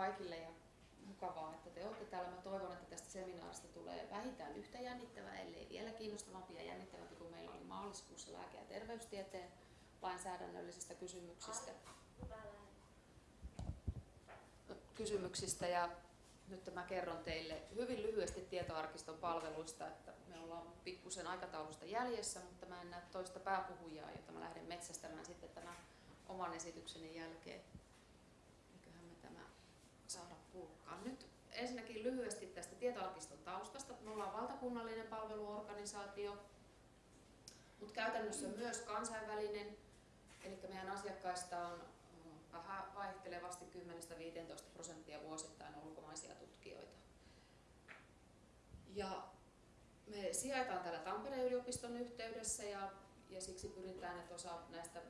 kaikille ja mukavaa, että te olette täällä. Mä toivon, että tästä seminaarista tulee vähintään yhtä jännittävää, ellei vielä kiinnostavampi ja jännittävämpi kuin meillä oli maaliskuussa lääke- ja terveystieteen lainsäädännöllisistä kysymyksistä. Kysymyksistä ja nyt mä kerron teille hyvin lyhyesti tietoarkiston palveluista, että me ollaan pikkusen aikataulusta jäljessä, mutta mä en näe toista pääpuhujaa, jota mä lähden metsästämään sitten tämän oman esitykseni jälkeen. Eiköhän me tämä saada purkkaan. Nyt ensinnäkin lyhyesti tästä tietoarkiston taustasta. Me ollaan valtakunnallinen palveluorganisaatio, mutta käytännössä myös kansainvälinen. Eli meidän asiakkaista on vähän vaihtelevasti 10-15 prosenttia vuosittain ulkomaisia tutkijoita. Ja me sijaitaan täällä Tampereen yliopiston yhteydessä ja, ja siksi pyritään, että osa näistä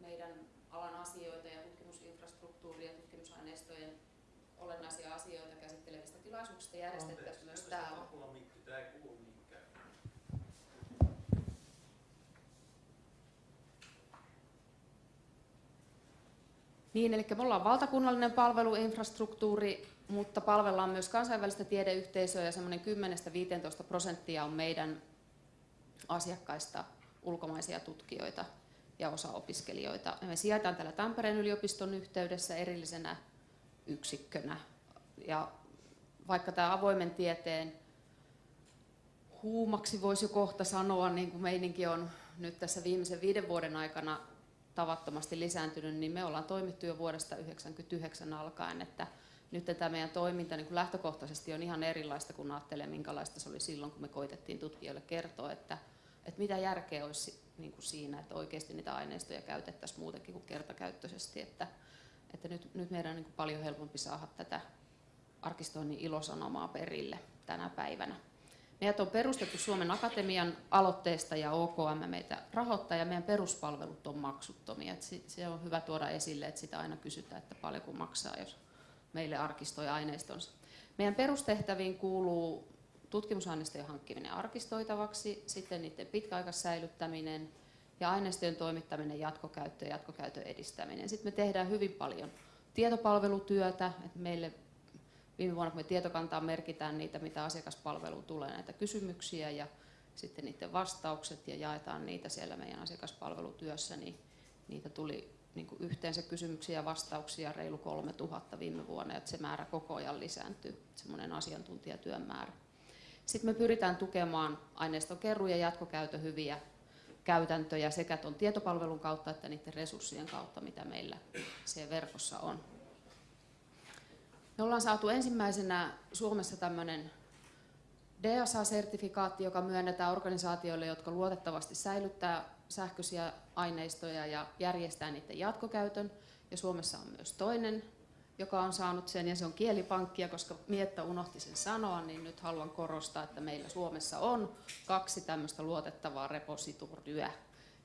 meidän alan asioita ja tutkimusinfrastruktuuria ja tutkimusaineistojen olennaisia asioita käsittelevistä tilaisuuksista järjestettäisiin myös täällä. Tämä ei kuulu Niin, eli me ollaan valtakunnallinen palveluinfrastruktuuri, mutta palvellaan myös kansainvälistä tiedeyhteisöä ja semmoinen 10-15 prosenttia on meidän asiakkaista ulkomaisia tutkijoita ja osa opiskelijoita. Me sijaitaan täällä Tampereen yliopiston yhteydessä erillisenä yksikkönä. Ja vaikka tämä avoimen tieteen huumaksi voisi kohta sanoa, niin kuin meininki on nyt tässä viimeisen viiden vuoden aikana tavattomasti lisääntynyt, niin me ollaan toimittu jo vuodesta 1999 alkaen, että nyt tämä meidän toiminta niin kuin lähtökohtaisesti on ihan erilaista kuin ajattelee, minkälaista se oli silloin, kun me koitettiin tutkijoille kertoa, että, että mitä järkeä olisi niin kuin siinä, että oikeasti niitä aineistoja käytettäisiin muutenkin kuin kertakäyttöisesti, että, että nyt, nyt meidän on niin paljon helpompi saada tätä arkistoinnin ilosanomaa perille tänä päivänä. Meidät on perustettu Suomen Akatemian aloitteesta ja OKM meitä rahoittaa ja meidän peruspalvelut on maksuttomia. Et se on hyvä tuoda esille, että sitä aina kysytään, että paljonko maksaa, jos meille arkistoi aineistonsa. Meidän perustehtäviin kuuluu tutkimusaineistojen hankkiminen arkistoitavaksi, sitten niiden pitkäaikaissäilyttäminen ja aineistojen toimittaminen jatkokäyttö ja jatkokäytön edistäminen. Sitten me tehdään hyvin paljon tietopalvelutyötä, että meille viime vuonna, kun me tietokantaan merkitään niitä, mitä asiakaspalveluun tulee, näitä kysymyksiä ja sitten niiden vastaukset ja jaetaan niitä siellä meidän asiakaspalvelutyössä, niin niitä tuli niin kuin yhteensä kysymyksiä ja vastauksia reilu 3000 viime vuonna, että se määrä koko ajan lisääntyy, semmoinen asiantuntijatyön määrä. Sitten me pyritään tukemaan aineiston ja jatkokäytön hyviä käytäntöjä sekä tuon tietopalvelun kautta että niiden resurssien kautta, mitä meillä siellä verkossa on. Me ollaan saatu ensimmäisenä Suomessa tämmöinen DSA-sertifikaatti, joka myönnetään organisaatioille, jotka luotettavasti säilyttää sähköisiä aineistoja ja järjestää niiden jatkokäytön. Ja Suomessa on myös toinen, joka on saanut sen, ja se on kielipankkia, koska Mietta unohti sen sanoa, niin nyt haluan korostaa, että meillä Suomessa on kaksi tämmöistä luotettavaa repositoryä,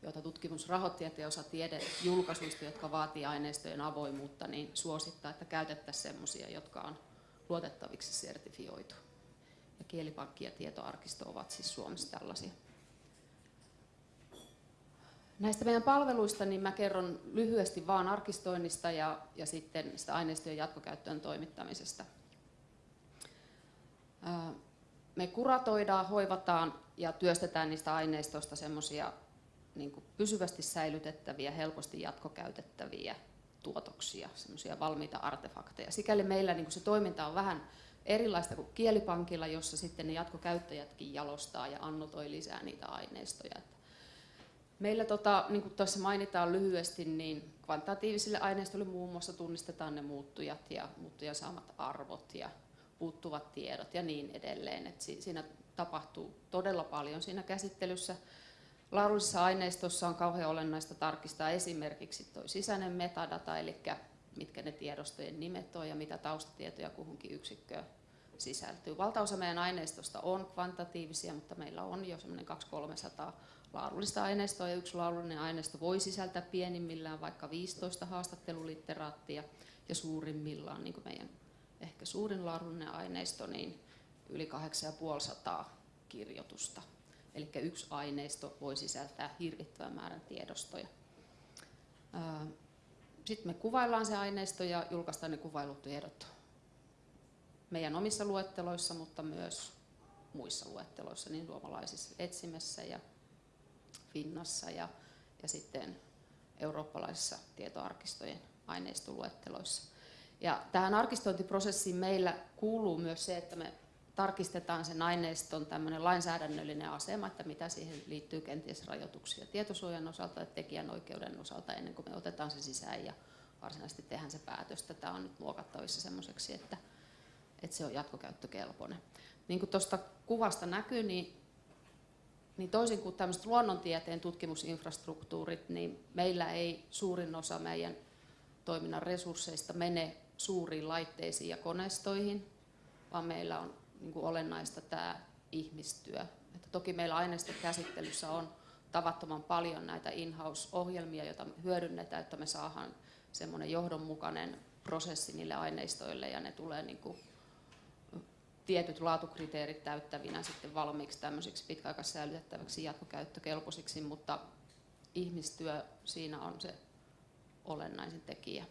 joita tutkimusrahoittajat ja osa tiedejulkaisuista, jotka vaatii aineistojen avoimuutta, niin suosittaa, että käytettäisiin sellaisia, jotka on luotettaviksi sertifioitu. Ja kielipankki ja tietoarkisto ovat siis Suomessa tällaisia. Näistä meidän palveluista niin mä kerron lyhyesti vaan arkistoinnista ja, ja sitten sitä aineistojen jatkokäyttöön toimittamisesta. Me kuratoidaan, hoivataan ja työstetään niistä aineistoista semmoisia niin pysyvästi säilytettäviä, helposti jatkokäytettäviä tuotoksia, semmoisia valmiita artefakteja. Sikäli meillä niin se toiminta on vähän erilaista kuin kielipankilla, jossa sitten ne jatkokäyttäjätkin jalostaa ja annotoi lisää niitä aineistoja. Meillä, tota, niin mainitaan lyhyesti, niin kvantitatiivisille aineistoille muun muassa tunnistetaan ne muuttujat ja muuttujan saamat arvot ja puuttuvat tiedot ja niin edelleen. Et siinä tapahtuu todella paljon siinä käsittelyssä. Laadullisessa aineistossa on kauhean olennaista tarkistaa esimerkiksi tuo sisäinen metadata, eli mitkä ne tiedostojen nimet on ja mitä taustatietoja kuhunkin yksikköön sisältyy. Valtaosa meidän aineistosta on kvantitatiivisia, mutta meillä on jo semmoinen 200-300 laadullista aineistoa ja yksi laadullinen aineisto voi sisältää pienimmillään vaikka 15 haastattelulitteraattia ja suurimmillaan, niin kuin meidän ehkä suurin laadullinen aineisto, niin yli 8500 kirjoitusta. Eli yksi aineisto voi sisältää hirvittävän määrän tiedostoja. Sitten me kuvaillaan se aineisto ja julkaistaan ne kuvailutiedot meidän omissa luetteloissa, mutta myös muissa luetteloissa, niin suomalaisissa etsimessä ja Finnassa ja, ja sitten eurooppalaisissa tietoarkistojen aineistoluetteloissa. Ja tähän arkistointiprosessiin meillä kuuluu myös se, että me tarkistetaan sen aineiston tämmöinen lainsäädännöllinen asema, että mitä siihen liittyy kenties rajoituksia tietosuojan osalta ja tekijänoikeuden osalta ennen kuin me otetaan se sisään ja varsinaisesti tehdään se päätös. Tämä on nyt muokattavissa semmoiseksi, että, että se on jatkokäyttökelpoinen. Niin kuin tuosta kuvasta näkyy, niin, niin toisin kuin tämmöiset luonnontieteen tutkimusinfrastruktuurit, niin meillä ei suurin osa meidän toiminnan resursseista mene suuriin laitteisiin ja koneistoihin, vaan meillä on niin kuin olennaista tämä ihmistyö. Että toki meillä aineistokäsittelyssä on tavattoman paljon näitä in-house-ohjelmia, joita me hyödynnetään, että me saadaan semmoinen johdonmukainen prosessi niille aineistoille ja ne tulee niin kuin tietyt laatukriteerit täyttävinä sitten valmiiksi tämmöisiksi pitkäaikaissäilytettäväksi jatkokäyttökelpoisiksi, mutta ihmistyö siinä on se olennaisin tekijä.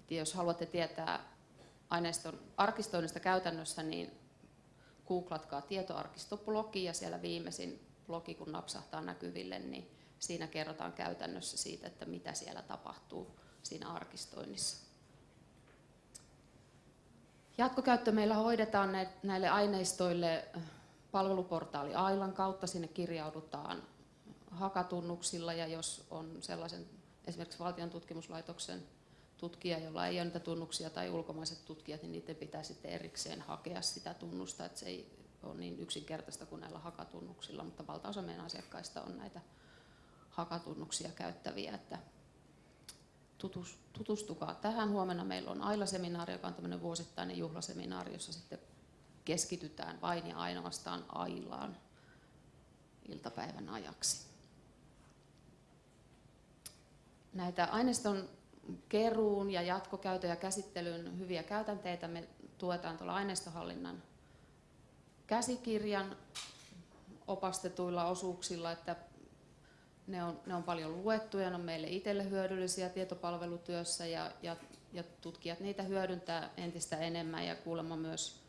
Et jos haluatte tietää aineiston arkistoinnista käytännössä, niin googlatkaa tietoarkistoblogi ja siellä viimeisin blogi, kun napsahtaa näkyville, niin siinä kerrotaan käytännössä siitä, että mitä siellä tapahtuu siinä arkistoinnissa. Jatkokäyttö meillä hoidetaan näille aineistoille palveluportaali Ailan kautta. Sinne kirjaudutaan hakatunnuksilla ja jos on sellaisen esimerkiksi valtion tutkimuslaitoksen tutkija, jolla ei ole niitä tunnuksia tai ulkomaiset tutkijat, niin niiden pitää sitten erikseen hakea sitä tunnusta, että se ei ole niin yksinkertaista kuin näillä hakatunnuksilla, mutta valtaosa meidän asiakkaista on näitä hakatunnuksia käyttäviä, että tutustukaa tähän. Huomenna meillä on Aila-seminaari, joka on tämmöinen vuosittainen juhlaseminaari, jossa sitten keskitytään vain ja ainoastaan Ailaan iltapäivän ajaksi. Näitä aineiston keruun ja jatkokäytön ja käsittelyn hyviä käytänteitä me tuetaan tuolla aineistohallinnan käsikirjan opastetuilla osuuksilla, että ne on, ne on paljon luettuja, ne on meille itselle hyödyllisiä tietopalvelutyössä ja, ja, ja tutkijat niitä hyödyntää entistä enemmän ja kuulemma myös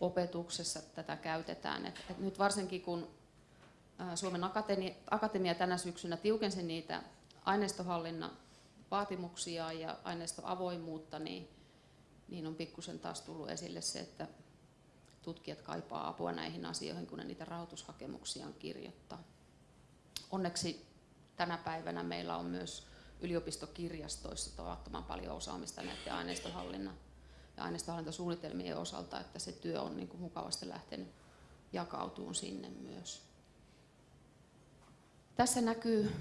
opetuksessa tätä käytetään. Et, et nyt varsinkin kun Suomen Akatemia, Akatemia tänä syksynä tiukensi niitä aineistohallinnan vaatimuksia ja aineistoavoimuutta, niin, niin on pikkusen taas tullut esille se, että tutkijat kaipaa apua näihin asioihin, kun ne niitä rahoitushakemuksiaan kirjoittaa. Onneksi tänä päivänä meillä on myös yliopistokirjastoissa tavattoman paljon osaamista näiden aineistohallinnan ja aineistohallintasuunnitelmien osalta, että se työ on niin kuin mukavasti lähtenyt jakautuun sinne myös. Tässä näkyy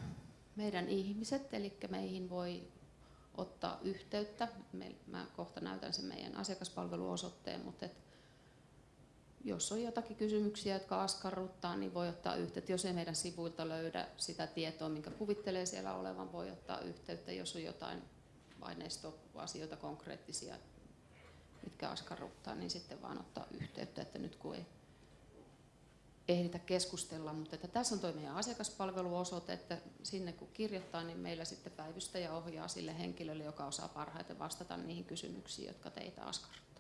meidän ihmiset, eli meihin voi ottaa yhteyttä. Mä kohta näytän sen meidän asiakaspalveluosoitteen, mutta jos on jotakin kysymyksiä, jotka askarruttaa, niin voi ottaa yhteyttä. Jos ei meidän sivuilta löydä sitä tietoa, minkä kuvittelee siellä olevan, voi ottaa yhteyttä. Jos on jotain aineistoasioita konkreettisia, mitkä askarruttaa, niin sitten vaan ottaa yhteyttä, että nyt kun ei ehditä keskustella, mutta että tässä on tuo meidän asiakaspalveluosoite, että sinne kun kirjoittaa, niin meillä sitten päivystäjä ohjaa sille henkilölle, joka osaa parhaiten vastata niihin kysymyksiin, jotka teitä askarruttavat.